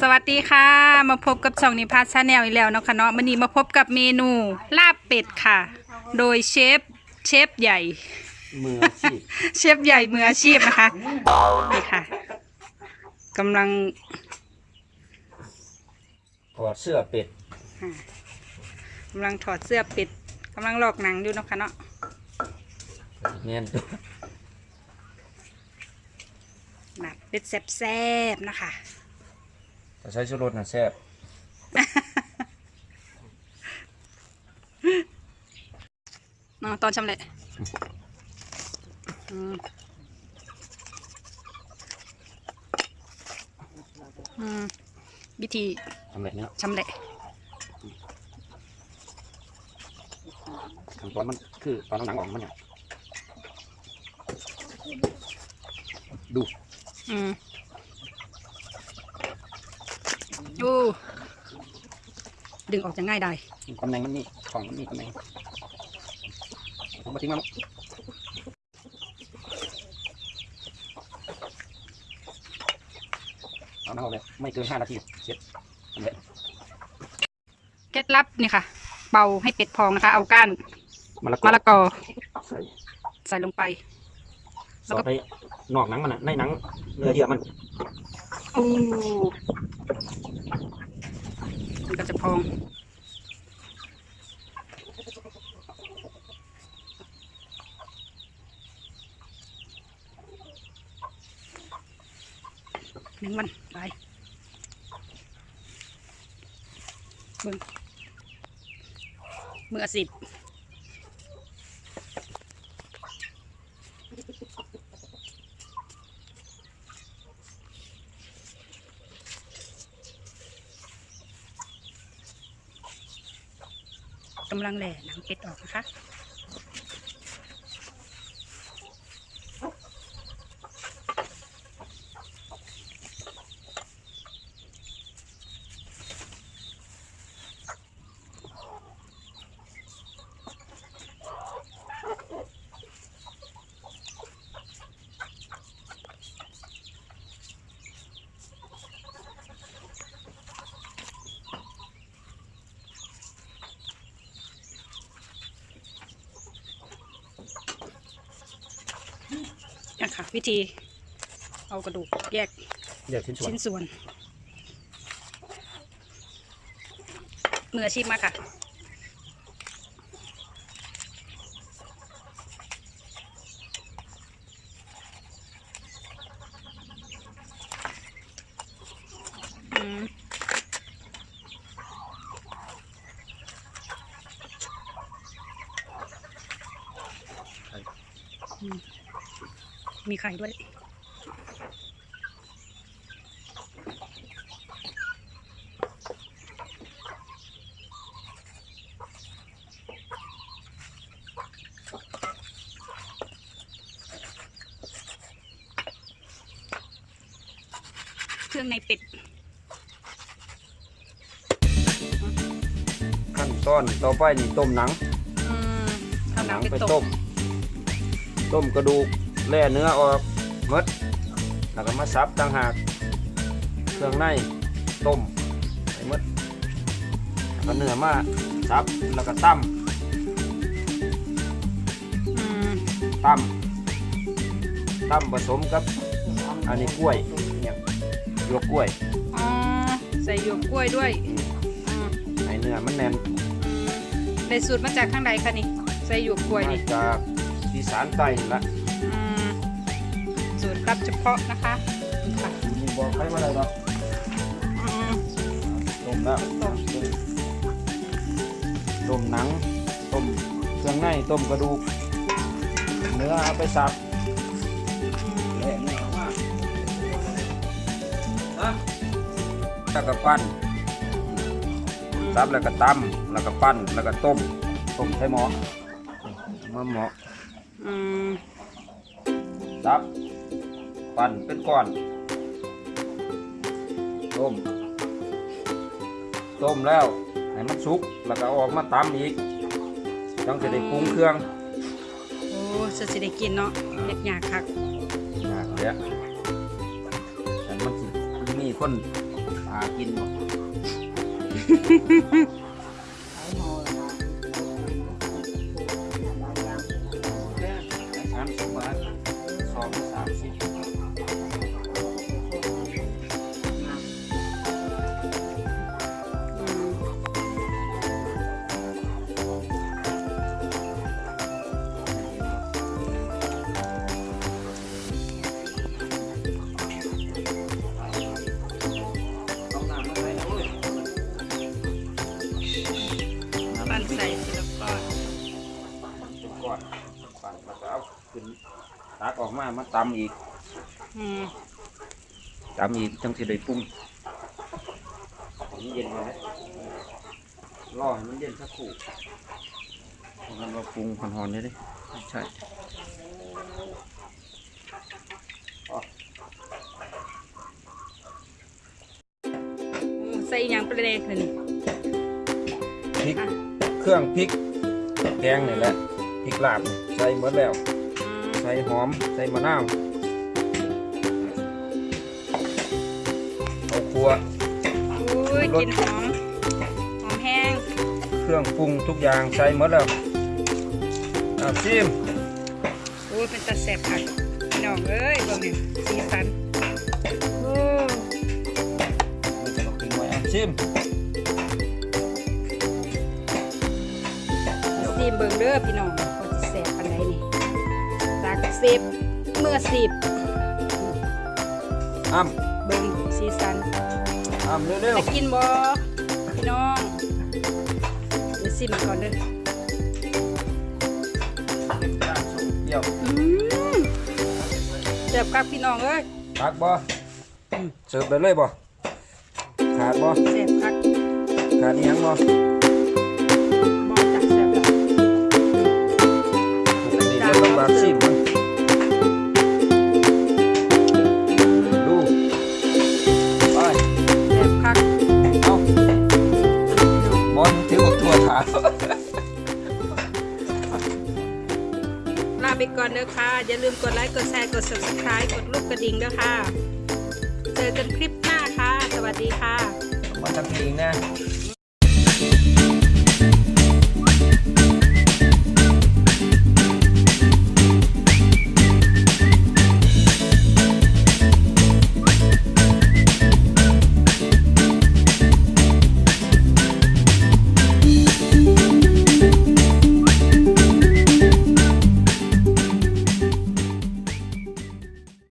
สวัสดีค่ะ มาพบกับช่องนิพา channel อีกแล้วเนาะค่ะเนาะวันนี้มาพบกับเมนูลาบเป็ดค่ะ โดยเชฟเชฟใหญ่ มืออาชีพเชฟใหญ่มืออาชีพนะคะนี่ค่ะกำลังถอดเสื้อเป็ดอ่ากำลังถอดเสื้อเป็ดกำลังลอกหนังอยู่เนาะค่ะเนาะแน่นตัวลาบเป็ดแซ่บๆนะคะแต่ ใช้ชูรสน่ะแซ่บเนาะตอนชำเละอืมอืมวิธีทำแบบนี้ชำเละ ขั้นตอนมันคือตอนเอาหนังออกมันเนี่ยดู อืม โอ้ดึงออกจะง่ายได้ตำแหน่งมันนี่ของมันนี่ตำแหน่งเอามาทิ้งมาลูกเอาหนังออกเลยไม่เกินห้านาทีเสร็จทำแบบเคล็ดลับนี่ค่ะ เป่าให้เป็ดพองนะคะ เอาก้านมะละกอมะละกอใส่ใส่ลงไปสอดไปนอกหนังมันน่ะในหนังเนื้อเยื่อมันโอ้มัน ก็จะพอง หนึ่งมันไปเบิ่งมืออสิบ กำลังแหล่หนังเป็ดออกนะคะ ค่ะ วิธี เอากระดูกแยกเดี๋ยวชิ้นส่วนชิ้นส่วนมืออาชีพมากค่ะ อืม อืม มีไข่ด้วย เครื่องในเป็ด ขั้นตอนต่อไปนี่ต้มหนังอืมเอาหนังไปไปต้ต้มมต้มกระดูก แล่เนื้อออกหมดแล้วก็มาซับต่างหากเครื่องในต้มไปหมดแล้วก็เนื้อมาซับแล้วก็ตั้มอืมตั้มตั้มผสมกับอันนี้กล้วยเนี่ยหยวกกล้วยอ๋อใส่หยวกกล้วยด้วยอืมอืมให้เนื้อมันแน่นได้สูตรมาจากข้างใดคะนี่ใส่หยวกกล้วยมานี่จากอีสานใต้นี่ละอืมสูต รลับเฉพาะนะคะนี่ค่ะมีบอกใครมาเลยหรอกอืมต้มแล้วต้มต้มหนังต้มเครื่องในต้มกระดูก เนื้อเอาไปสับแล่เนื้อออกมาแล้วก็ปั้นซับแล้วก็ตำแล้วก็ปั้นแล้วก็ต้มต้มใช้หม้อมาหม้ออืมซับ ปั้นเป็นก้อน ต้ม ต้มแล้ว ให้มันสุก แล้วก็เอาออกมาตำอีกต้องจะได้ปรุงเครื่อง โอ้จะสิได้กินเนาะเล็ดยากคักยากเลยอะแต่มันสิมีคนหากินบ่ ปั่นแล้วก็เอาขึ้นตักออกมามาตำอีกอืมตำอีกจังสิได้ปรุงให้มันเย็นมาแล้วรอให้มันเย็นสักครู่เพราะงั้นว่าปรุงหอนๆได้ดิไม่ใช่อืมใส่อหยังประเด็นเลยนี่พริกเครื่องพริกแกงนี่แหละพริกลาบนี่ ใส่หมดแล้วอืมใส่หอม ใส่มะนาวเอาครัว อุ้ยกลินหอม หอมแห้ง เครื่องปรุงทุกอย่างใส่หมดแล้วอะชิมอุ้ยเป็นตาแสบค่ะพี่น้องเอ้ยเบิ่งเนี่ยสีสันโอ้มันจะมากินไว้อะชิมซีมเบิ่งเด้อพี่น้อง จากเซฟเมื่อสิบอ้ำเบิ่งสีสันอ้ำเร็วจะกินบ่พี่น้องเดี๋ยวซิมก่อนเด้อๆย่างส้มเปรี้ยวอืมแซ่บครับพี่น้องเอ้ยตักบ่เสิร์ฟได้เลยบ่ขาดบ่แซ่บครับขาดอีหยังบ่บ่จักแซ่บแล้วปกติเราต้องบาดชิมมั กดไลค์กดแชร์กด subscribe กดรูปกระดิ่งด้อค่ะ เจอกันคลิปหน้าค่ะ สวัสดีค่ะ มาทำเองนะ